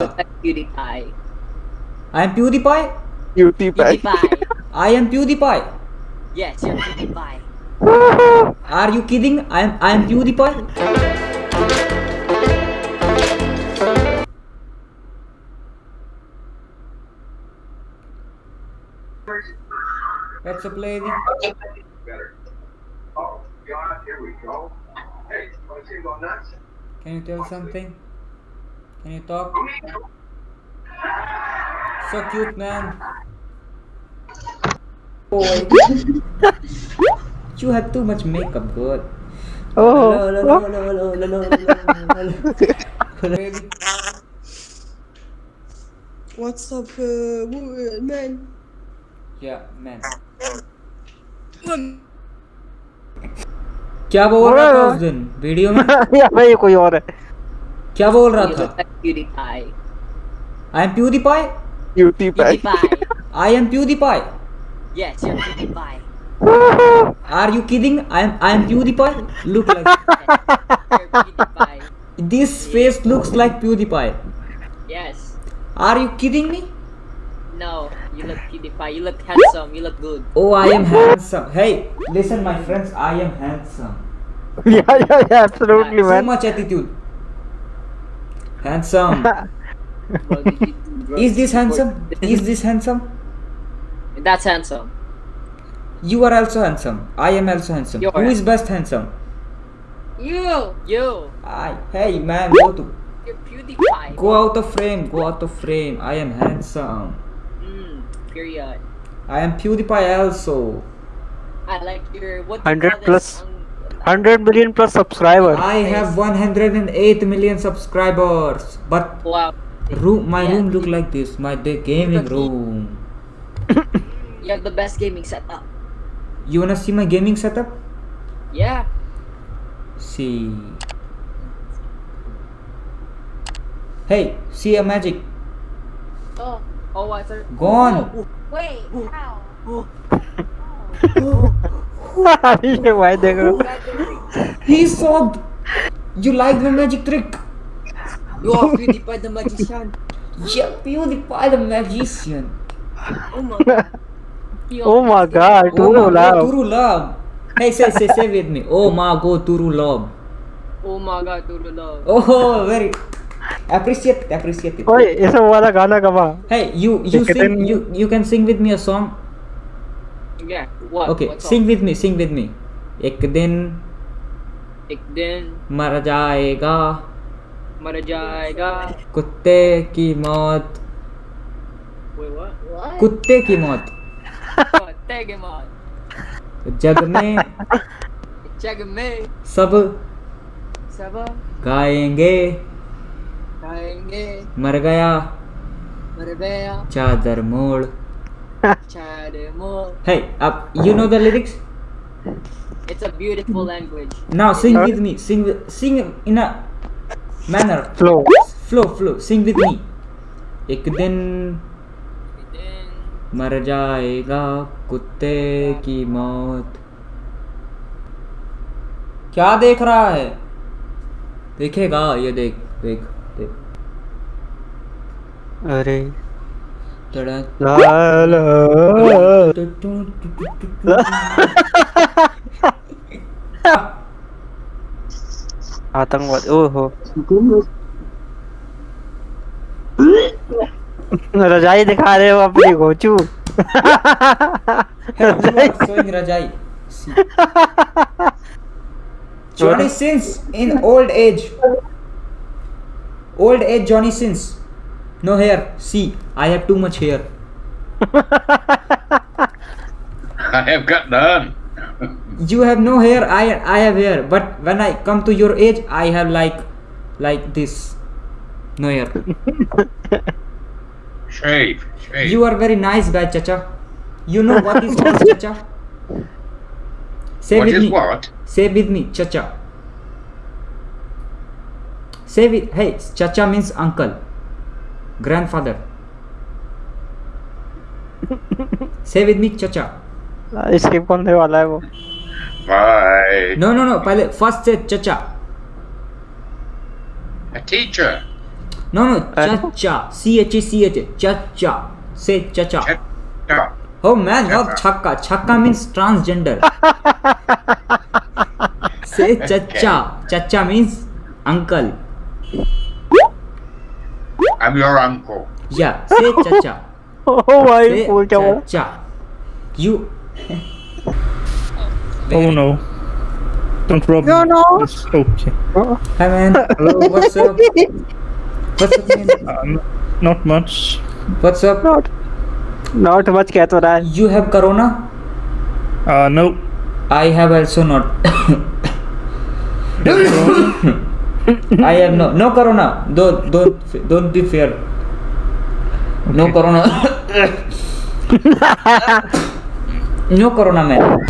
look like PewDiePie. I am PewDiePie. PewDiePie. PewDiePie. I am PewDiePie. yes, you're PewDiePie. Are you kidding? I am I am PewDiePie. Let's play the better. Oh, God, here we go. Hey, want to see him nuts? Can you tell something? Can you talk? So cute, man. Boy. you have too much makeup, good. Oh. Hello, hello, hello, hello, hello, hello, hello. Baby. What's up, uh, man? Yeah, man. क्या बोल रहा था उस दिन video में या भाई कोई और है क्या बोल रहा था PewDiePie. I am PewDiePie PewDiePie. PewDiePie. I am PewDiePie yes, you're PewDiePie. Are you kidding? I am I am PewDiePie. Look like You're PewDiePie. this face looks like PewDiePie. Yes. Are you kidding? No, you look PewDiePie. You look handsome. You look good. Oh, I am handsome. Hey, listen, my friends, I am handsome. yeah, yeah, yeah, absolutely, Too man. much attitude. Handsome. Bro, did you do drugs Is this handsome? Is this handsome? That's handsome. You are also handsome. I am also handsome. You are Who is best handsome? You. You. I. Hey, man, go to You're PewDiePie. go out of frame. Go out of frame. I am handsome. Mm, period. I am PewDiePie also. I like your what 100 call this? plus. Um, 100 million plus subscribers. I have 108 million subscribers, but wow. room my Yeah. room look like this. My the gaming room. You have the best gaming setup. You wanna see my gaming setup? Yeah. See. Hey, see a magic. Oh. Oh, I thought. Gone. Oh, Wait, how? ये भाई देख रहे हो He sobbed. You like my magic trick? You are PewDiePie the magician. Yeah, PewDiePie the magician. Oh my god. You Oh are my god, Oh Turu my love. god, Turu love. Hey, say, say, say with me. Oh my god, Turu love. Oh my god, Turu love. Oh, very. Appreciate it, appreciate it. ये सब वाला गाना गवा Hey, you, you sing, you, you can sing with me a song. Yeah. What? Okay, What sing with me, sing with me. एक दिन एक दिन मर जाएगा मर जाएगा. कुत्ते की मौत Wait, what? What? कुत्ते की मौत Oh, take him on. जग में Check में सब सब गाएँगे गाएँगे मर गया मर गया चादर मोड़. Hey, up, you know the lyrics? It's a beautiful language. Now sing huh? with me. Sing, with- sing in a manner. Flow. Flow, flow. Sing with me. एक दिन मर जाएगा कुत्ते की मौत क्या देख रहा है देखेगा ये देख देख देख अरे रजाई दिखा रहे हो अपनी घोचू रजाई? Sins in old age old age Johnny Sins No hair. See, I have too much hair. I have got none. You have no hair. I I have hair. But when I come to your age, I have like like this. No hair. Shave. Shave. You are very nice guy, Chacha. You know what is nice, Chacha? Say what with is me. what? Say with me, Chacha. Say with hey, Chacha means uncle, grandfather. Say with me, Chacha. Skip करने वाला है वो Bye. No, no, no. पहले first say Chacha. A teacher. No, no, chacha. C H A C H A. Chacha. Say chacha. Yeah. Oh man, not chakka. Chakka means transgender. Say chacha. Chacha means uncle. I'm your uncle. Yeah, say chacha. ओ भाई Say फूल क्या बोला chacha. You. Oh no. Don't rob No, me. no. It's okay. Hi man. Hello. What's up? What's up, man? Uh, n- not much. What's up? Not not much कह तो रहा है You have corona? Uh, no. I have also not. I have no no corona. Don't don't don't be fair. No corona. no corona, man.